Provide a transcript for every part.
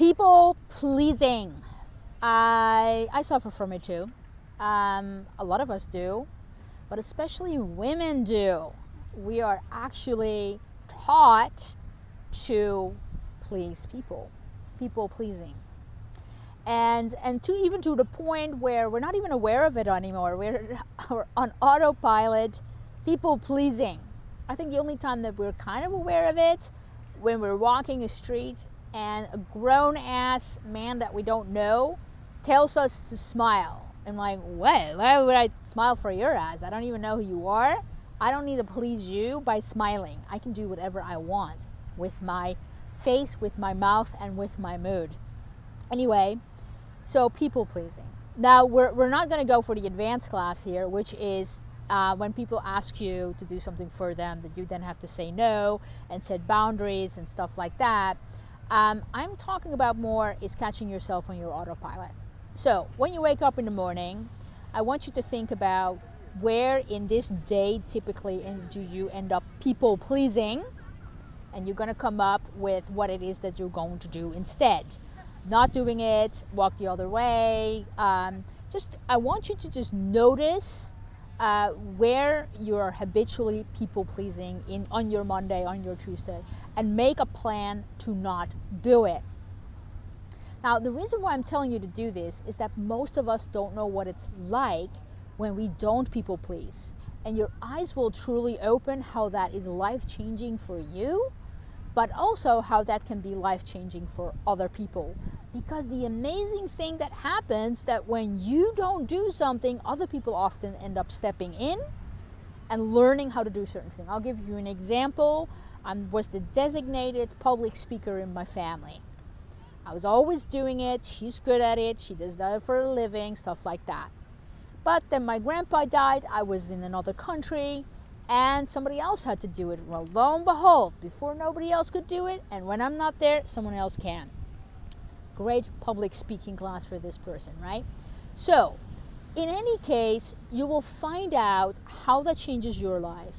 People pleasing. I, I suffer from it too. Um, a lot of us do, but especially women do. We are actually taught to please people, people pleasing. And, and to even to the point where we're not even aware of it anymore. We're, we're on autopilot, people pleasing. I think the only time that we're kind of aware of it when we're walking a street and a grown ass man that we don't know tells us to smile. I'm like, what? Why would I smile for your ass? I don't even know who you are. I don't need to please you by smiling. I can do whatever I want with my face, with my mouth, and with my mood. Anyway, so people pleasing. Now, we're, we're not going to go for the advanced class here, which is uh, when people ask you to do something for them that you then have to say no and set boundaries and stuff like that. Um, I'm talking about more is catching yourself on your autopilot. So when you wake up in the morning, I want you to think about where in this day typically do you end up people pleasing and you're going to come up with what it is that you're going to do instead not doing it walk the other way um, just i want you to just notice uh, where you're habitually people pleasing in on your monday on your tuesday and make a plan to not do it now, the reason why I'm telling you to do this is that most of us don't know what it's like when we don't people please. And your eyes will truly open how that is life changing for you, but also how that can be life changing for other people. Because the amazing thing that happens that when you don't do something, other people often end up stepping in and learning how to do certain things. I'll give you an example. I was the designated public speaker in my family. I was always doing it. She's good at it. She does that for a living, stuff like that. But then my grandpa died. I was in another country and somebody else had to do it. Well, lo and behold, before nobody else could do it, and when I'm not there, someone else can. Great public speaking class for this person, right? So, in any case, you will find out how that changes your life,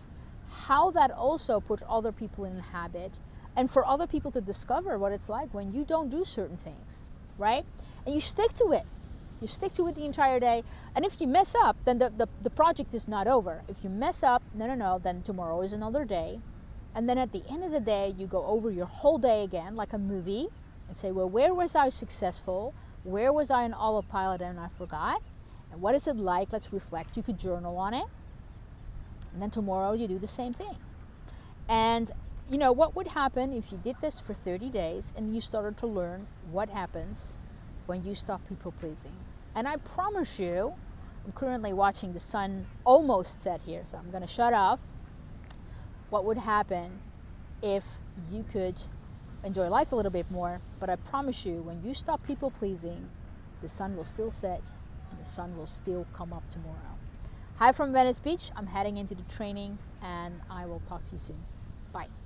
how that also puts other people in a habit, and for other people to discover what it's like when you don't do certain things, right? And you stick to it. You stick to it the entire day. And if you mess up, then the, the, the project is not over. If you mess up, no, no, no, then tomorrow is another day. And then at the end of the day, you go over your whole day again, like a movie, and say, well, where was I successful? Where was I an autopilot and I forgot? And what is it like? Let's reflect. You could journal on it. And then tomorrow you do the same thing. And you know, what would happen if you did this for 30 days and you started to learn what happens when you stop people pleasing? And I promise you, I'm currently watching the sun almost set here, so I'm going to shut off. What would happen if you could enjoy life a little bit more? But I promise you, when you stop people pleasing, the sun will still set and the sun will still come up tomorrow. Hi from Venice Beach. I'm heading into the training and I will talk to you soon. Bye.